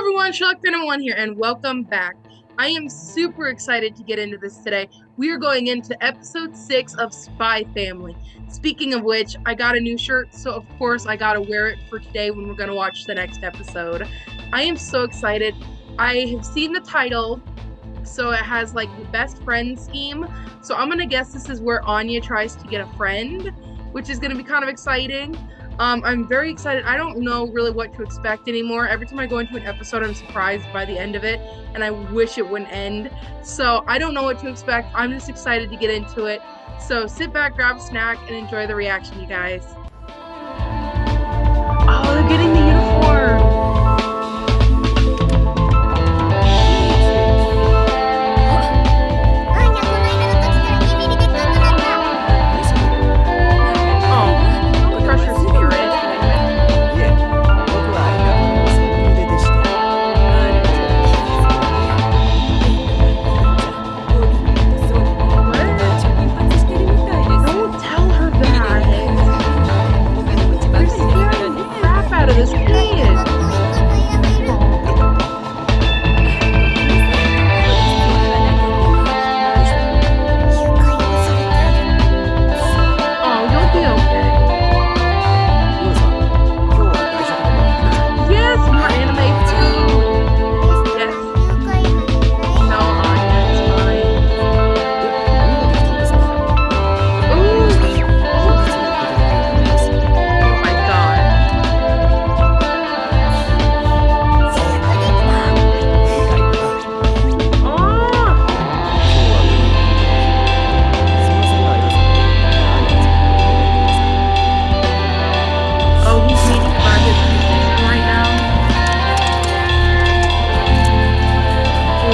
everyone, Sherlock Phantom One here, and welcome back. I am super excited to get into this today. We are going into episode six of Spy Family. Speaking of which, I got a new shirt, so of course I gotta wear it for today when we're gonna watch the next episode. I am so excited. I have seen the title, so it has like the best friend scheme. So I'm gonna guess this is where Anya tries to get a friend, which is gonna be kind of exciting. Um, I'm very excited. I don't know really what to expect anymore. Every time I go into an episode, I'm surprised by the end of it, and I wish it wouldn't end. So I don't know what to expect. I'm just excited to get into it. So sit back, grab a snack, and enjoy the reaction, you guys. Oh, they're getting the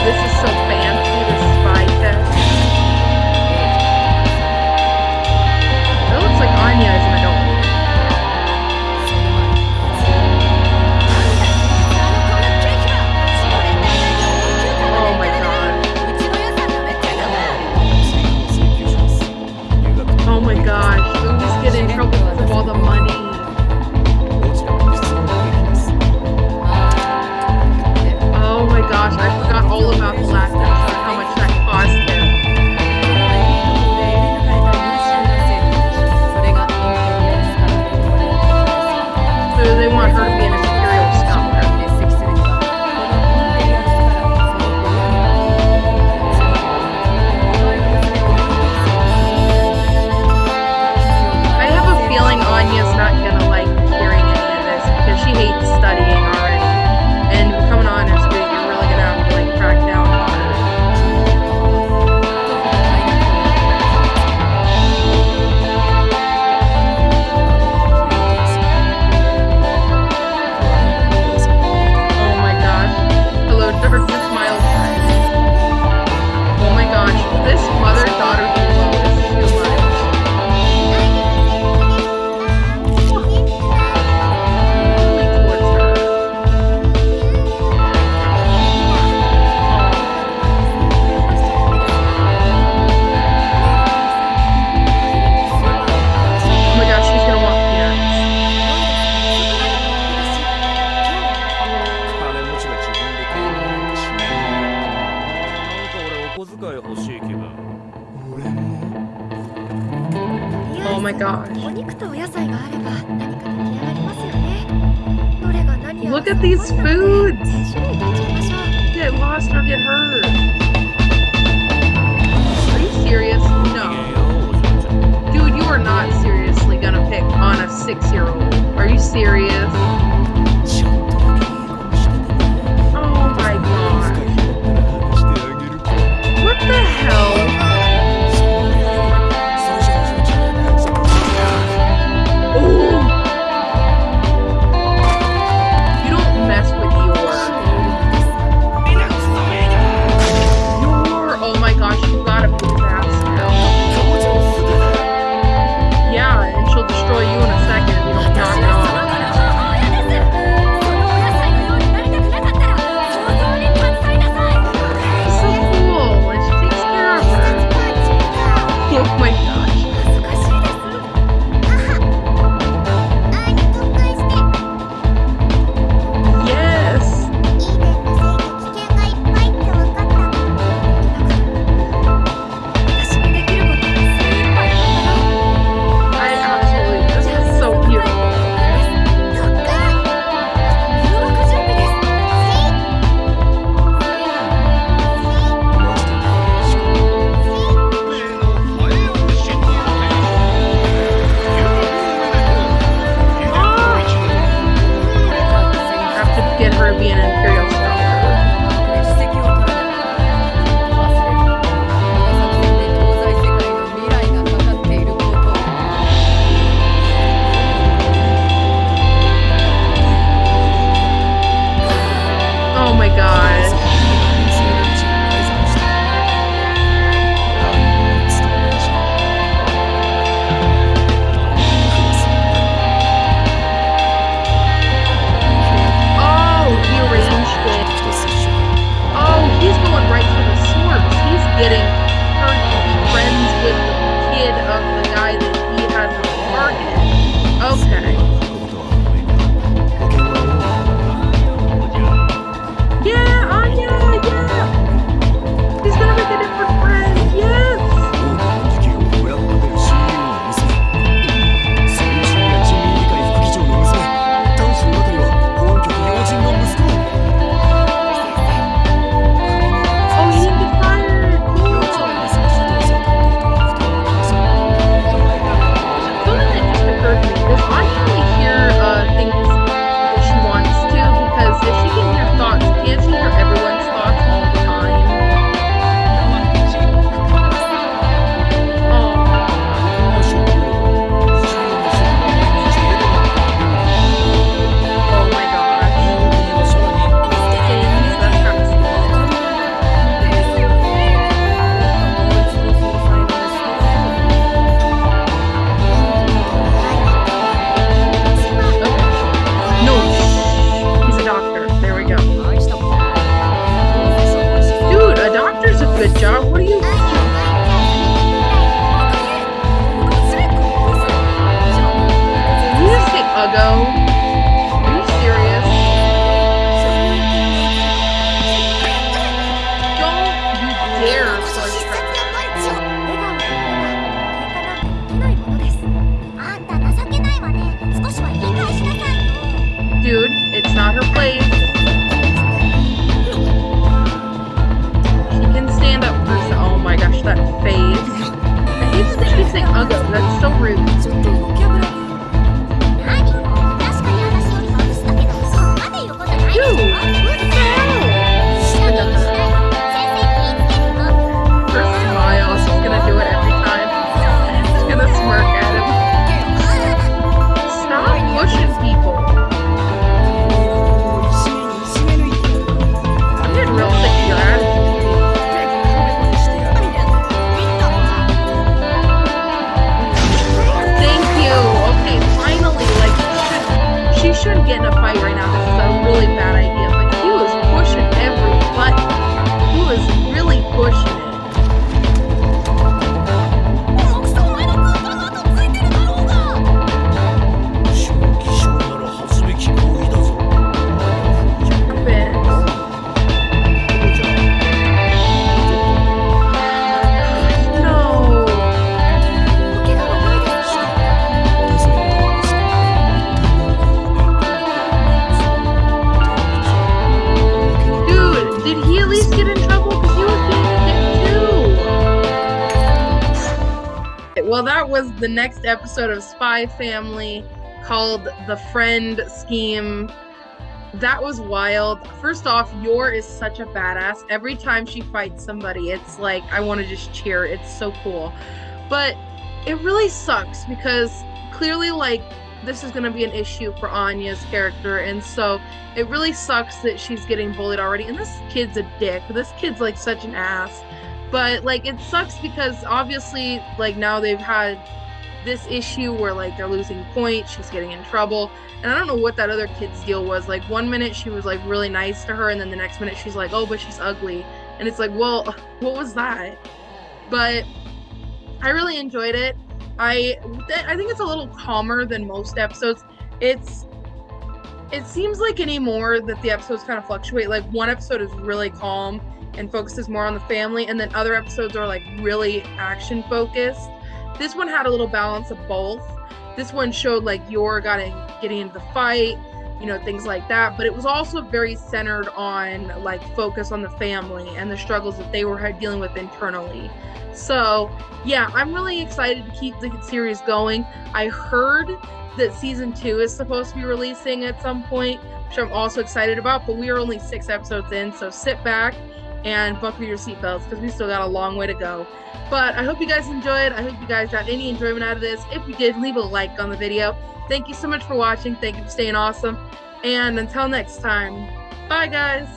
this is so fancy, the spy fest. It looks like Anya is an adult. Oh my gosh, Louis get in trouble because all the money. my gosh. Look at these foods! Get lost or get hurt. The next episode of Spy Family called The Friend Scheme. That was wild. First off, Yor is such a badass. Every time she fights somebody, it's like I want to just cheer. It's so cool. But it really sucks because clearly, like, this is going to be an issue for Anya's character. And so it really sucks that she's getting bullied already. And this kid's a dick. This kid's like such an ass. But like, it sucks because obviously, like, now they've had this issue where like they're losing points. She's getting in trouble. And I don't know what that other kid's deal was. Like, one minute she was like really nice to her. And then the next minute she's like, oh, but she's ugly. And it's like, well, what was that? But I really enjoyed it. I I think it's a little calmer than most episodes. It's it seems like anymore that the episodes kind of fluctuate. Like one episode is really calm and focuses more on the family, and then other episodes are like really action focused. This one had a little balance of both. This one showed like Yor got in, getting into the fight, you know, things like that. But it was also very centered on like focus on the family and the struggles that they were dealing with internally. So, yeah, I'm really excited to keep the series going. I heard that season two is supposed to be releasing at some point, which I'm also excited about, but we are only six episodes in, so sit back and buckle your seatbelts because we still got a long way to go. But I hope you guys enjoyed. I hope you guys got any enjoyment out of this. If you did, leave a like on the video. Thank you so much for watching. Thank you for staying awesome. And until next time, bye guys.